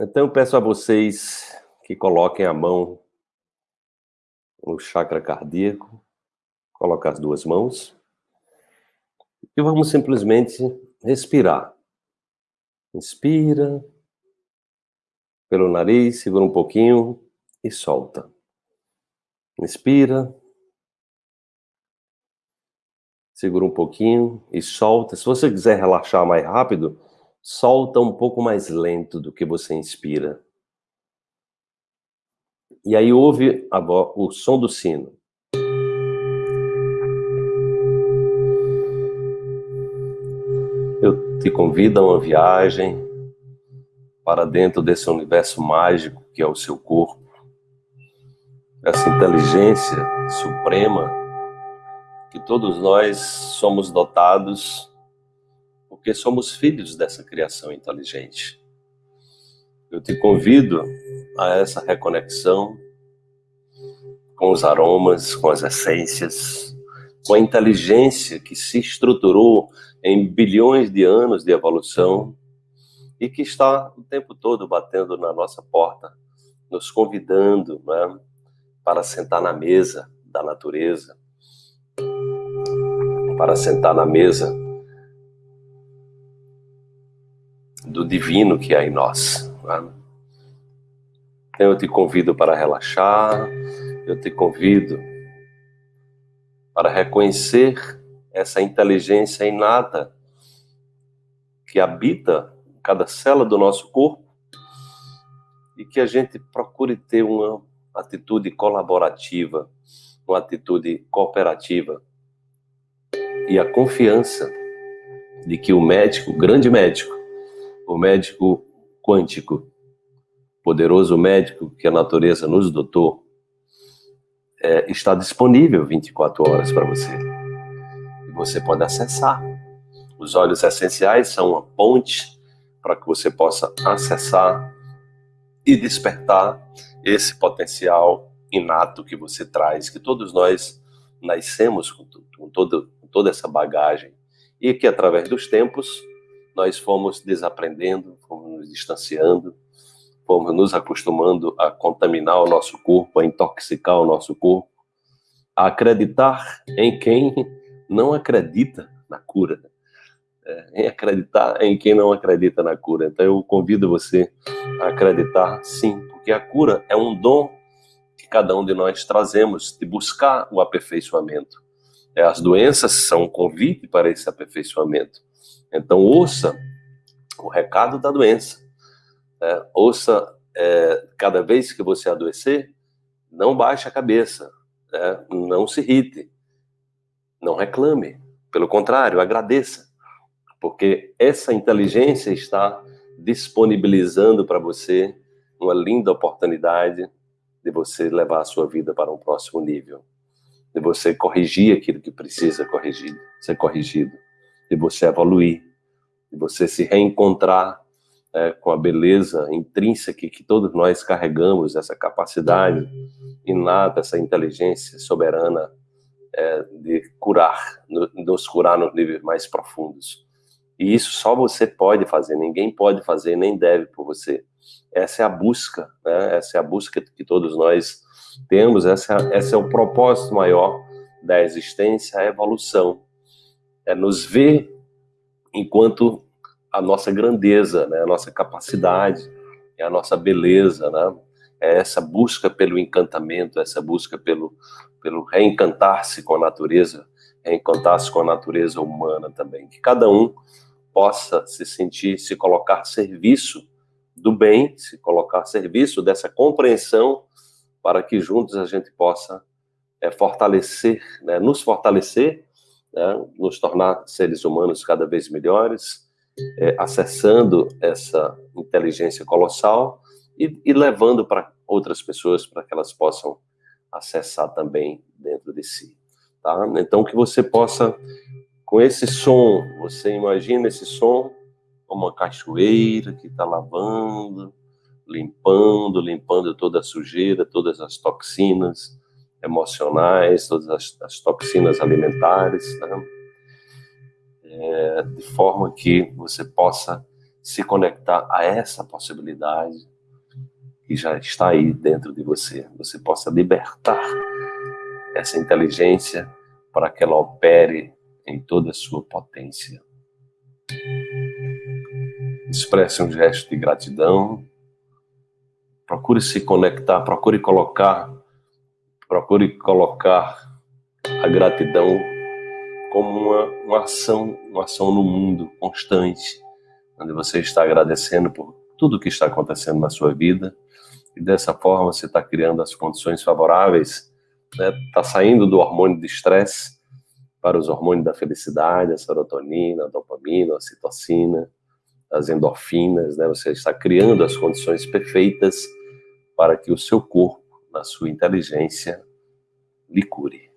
Então peço a vocês que coloquem a mão no chakra cardíaco, colocar as duas mãos, e vamos simplesmente respirar. Inspira pelo nariz, segura um pouquinho e solta. Inspira. Segura um pouquinho e solta. Se você quiser relaxar mais rápido, solta um pouco mais lento do que você inspira. E aí ouve o som do sino. Eu te convido a uma viagem para dentro desse universo mágico que é o seu corpo. Essa inteligência suprema que todos nós somos dotados porque somos filhos dessa criação inteligente. Eu te convido a essa reconexão com os aromas, com as essências, com a inteligência que se estruturou em bilhões de anos de evolução e que está o tempo todo batendo na nossa porta, nos convidando né, para sentar na mesa da natureza, para sentar na mesa do divino que há em nós. Né? Então eu te convido para relaxar, eu te convido para reconhecer essa inteligência inata que habita cada célula do nosso corpo e que a gente procure ter uma atitude colaborativa, uma atitude cooperativa e a confiança de que o médico, o grande médico, o médico quântico, poderoso médico que a natureza nos dotou, é, está disponível 24 horas para você. E você pode acessar. Os olhos essenciais são uma ponte para que você possa acessar e despertar esse potencial inato que você traz, que todos nós nascemos com, com, todo, com toda essa bagagem e que através dos tempos nós fomos desaprendendo, fomos nos distanciando, fomos nos acostumando a contaminar o nosso corpo, a intoxicar o nosso corpo, a acreditar em quem não acredita na cura, é, em acreditar em quem não acredita na cura. Então eu convido você a acreditar sim, porque a cura é um dom que cada um de nós trazemos de buscar o aperfeiçoamento. É, as doenças são um convite para esse aperfeiçoamento. Então, ouça o recado da doença. É, ouça, é, cada vez que você adoecer, não baixe a cabeça, é, não se irrite, não reclame. Pelo contrário, agradeça, porque essa inteligência está disponibilizando para você uma linda oportunidade de você levar a sua vida para um próximo nível, de você corrigir aquilo que precisa corrigir, ser corrigido de você evoluir, de você se reencontrar é, com a beleza intrínseca que todos nós carregamos, essa capacidade inata, essa inteligência soberana é, de curar, nos curar nos níveis mais profundos. E isso só você pode fazer, ninguém pode fazer, nem deve por você. Essa é a busca, né? essa é a busca que todos nós temos, essa, esse é o propósito maior da existência, a evolução é nos ver enquanto a nossa grandeza, né, a nossa capacidade, é a nossa beleza, né? É essa busca pelo encantamento, essa busca pelo, pelo reencantar-se com a natureza, reencantar-se com a natureza humana também. Que cada um possa se sentir, se colocar serviço do bem, se colocar serviço dessa compreensão, para que juntos a gente possa é, fortalecer, né, nos fortalecer né, nos tornar seres humanos cada vez melhores, é, acessando essa inteligência colossal e, e levando para outras pessoas para que elas possam acessar também dentro de si. Tá? Então, que você possa, com esse som, você imagina esse som como uma cachoeira que está lavando, limpando, limpando toda a sujeira, todas as toxinas, emocionais, todas as, as toxinas alimentares, né? é, de forma que você possa se conectar a essa possibilidade que já está aí dentro de você. Você possa libertar essa inteligência para que ela opere em toda a sua potência. Expresse um gesto de gratidão. Procure se conectar, procure colocar, procure colocar a gratidão como uma, uma ação, uma ação no mundo constante, onde você está agradecendo por tudo que está acontecendo na sua vida e dessa forma você está criando as condições favoráveis, está né? Tá saindo do hormônio de estresse para os hormônios da felicidade, a serotonina, a dopamina, a citocina, as endorfinas, né? Você está criando as condições perfeitas para que o seu corpo, na sua inteligência, lhe cure.